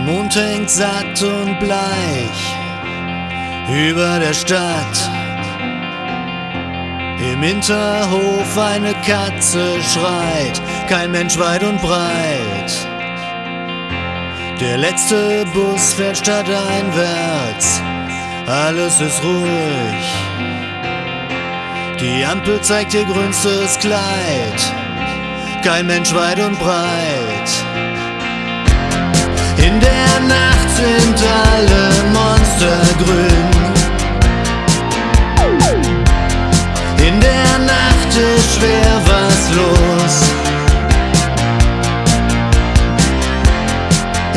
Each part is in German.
Mond hängt satt und bleich über der Stadt. Im Hinterhof eine Katze schreit, kein Mensch weit und breit. Der letzte Bus fährt stadteinwärts, alles ist ruhig. Die Ampel zeigt ihr grünstes Kleid, kein Mensch weit und breit. In der Nacht sind alle Monster grün. In der Nacht ist schwer was los.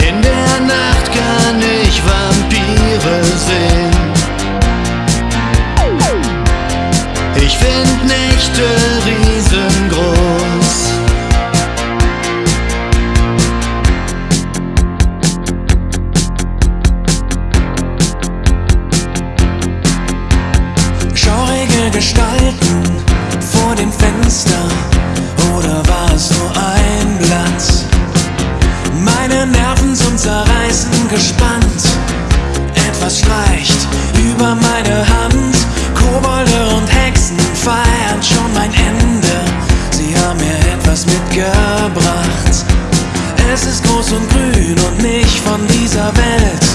In der Nacht kann ich Vampire sehen. Ich find Nächte riesengroß. Nerven zum Zerreißen gespannt. Etwas schleicht über meine Hand. Kobolde und Hexen feiern schon mein Ende. Sie haben mir etwas mitgebracht. Es ist groß und grün und nicht von dieser Welt.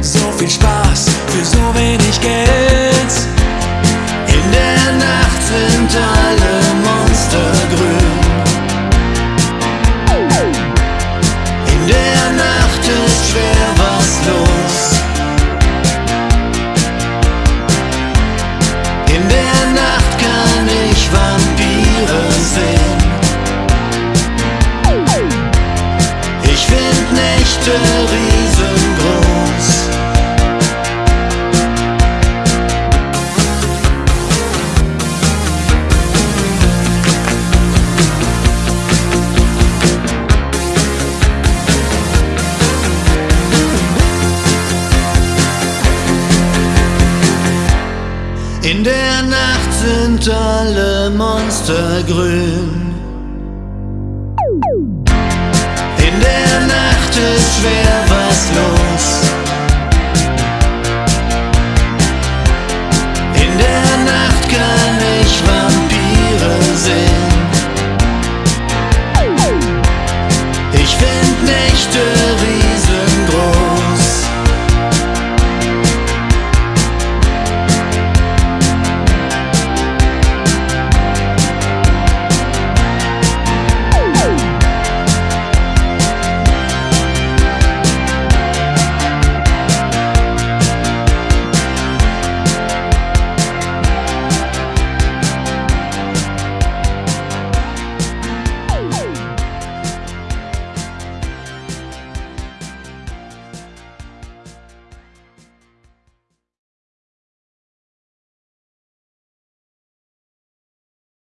So viel Spaß für so wenig Geld. Nächte riesengroß. In der Nacht sind alle Monster grün. still